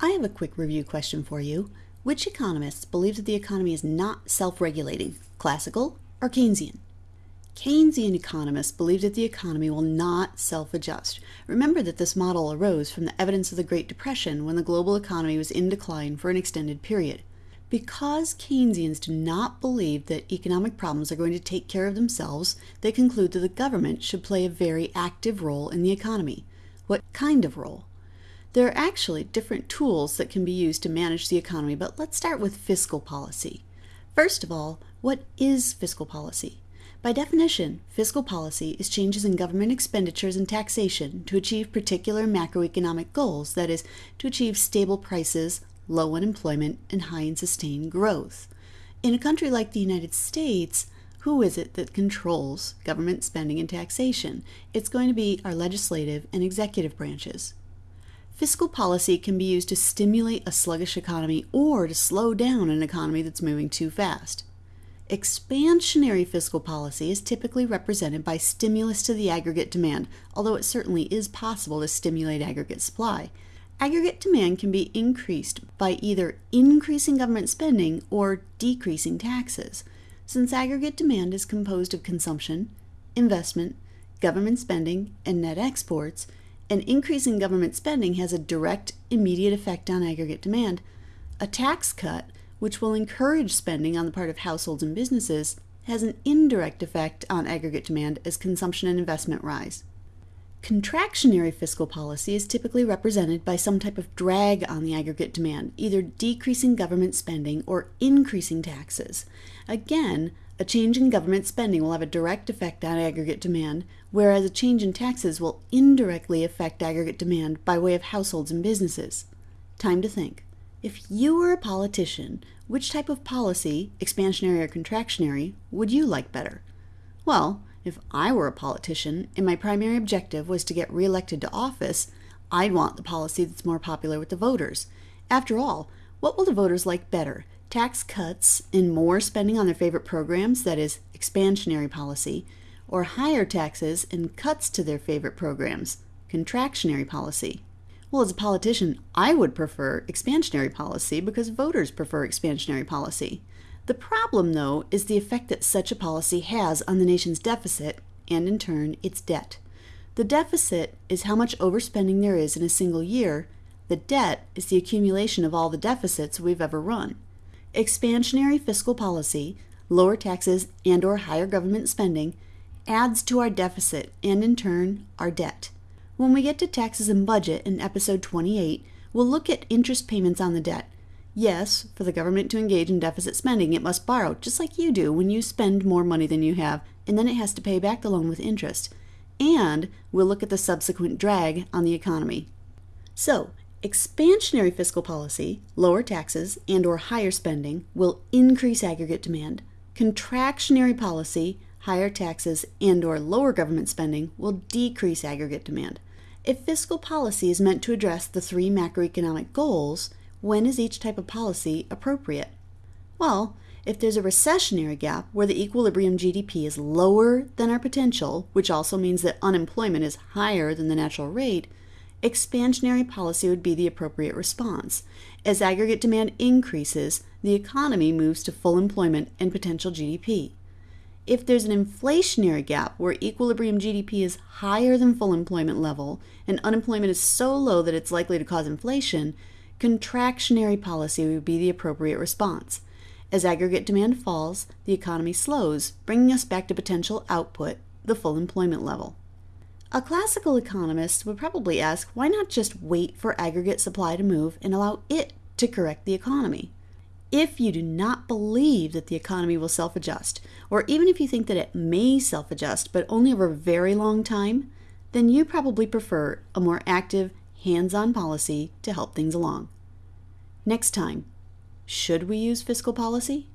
I have a quick review question for you. Which economists believe that the economy is not self-regulating, classical or Keynesian? Keynesian economists believe that the economy will not self-adjust. Remember that this model arose from the evidence of the Great Depression when the global economy was in decline for an extended period. Because Keynesians do not believe that economic problems are going to take care of themselves, they conclude that the government should play a very active role in the economy. What kind of role? There are actually different tools that can be used to manage the economy, but let's start with fiscal policy. First of all, what is fiscal policy? By definition, fiscal policy is changes in government expenditures and taxation to achieve particular macroeconomic goals, that is, to achieve stable prices, low unemployment, and high and sustained growth. In a country like the United States, who is it that controls government spending and taxation? It's going to be our legislative and executive branches. Fiscal policy can be used to stimulate a sluggish economy or to slow down an economy that's moving too fast. Expansionary fiscal policy is typically represented by stimulus to the aggregate demand, although it certainly is possible to stimulate aggregate supply. Aggregate demand can be increased by either increasing government spending or decreasing taxes. Since aggregate demand is composed of consumption, investment, government spending, and net exports, an increase in government spending has a direct, immediate effect on aggregate demand. A tax cut, which will encourage spending on the part of households and businesses, has an indirect effect on aggregate demand as consumption and investment rise. Contractionary fiscal policy is typically represented by some type of drag on the aggregate demand, either decreasing government spending or increasing taxes. Again, a change in government spending will have a direct effect on aggregate demand, whereas a change in taxes will indirectly affect aggregate demand by way of households and businesses. Time to think. If you were a politician, which type of policy, expansionary or contractionary, would you like better? Well, if I were a politician and my primary objective was to get reelected to office, I'd want the policy that's more popular with the voters. After all, what will the voters like better? Tax cuts and more spending on their favorite programs, that is, expansionary policy, or higher taxes and cuts to their favorite programs, contractionary policy. Well, as a politician, I would prefer expansionary policy because voters prefer expansionary policy. The problem, though, is the effect that such a policy has on the nation's deficit and, in turn, its debt. The deficit is how much overspending there is in a single year. The debt is the accumulation of all the deficits we've ever run. Expansionary fiscal policy, lower taxes and or higher government spending adds to our deficit and in turn our debt. When we get to taxes and budget in episode 28, we'll look at interest payments on the debt. Yes, for the government to engage in deficit spending, it must borrow, just like you do when you spend more money than you have, and then it has to pay back the loan with interest. And we'll look at the subsequent drag on the economy. So, Expansionary fiscal policy, lower taxes and or higher spending, will increase aggregate demand. Contractionary policy, higher taxes and or lower government spending will decrease aggregate demand. If fiscal policy is meant to address the three macroeconomic goals, when is each type of policy appropriate? Well, if there's a recessionary gap where the equilibrium GDP is lower than our potential, which also means that unemployment is higher than the natural rate, expansionary policy would be the appropriate response. As aggregate demand increases, the economy moves to full employment and potential GDP. If there's an inflationary gap where equilibrium GDP is higher than full employment level and unemployment is so low that it's likely to cause inflation, contractionary policy would be the appropriate response. As aggregate demand falls, the economy slows, bringing us back to potential output, the full employment level. A classical economist would probably ask why not just wait for aggregate supply to move and allow it to correct the economy? If you do not believe that the economy will self adjust, or even if you think that it may self adjust but only over a very long time, then you probably prefer a more active, hands on policy to help things along. Next time, should we use fiscal policy?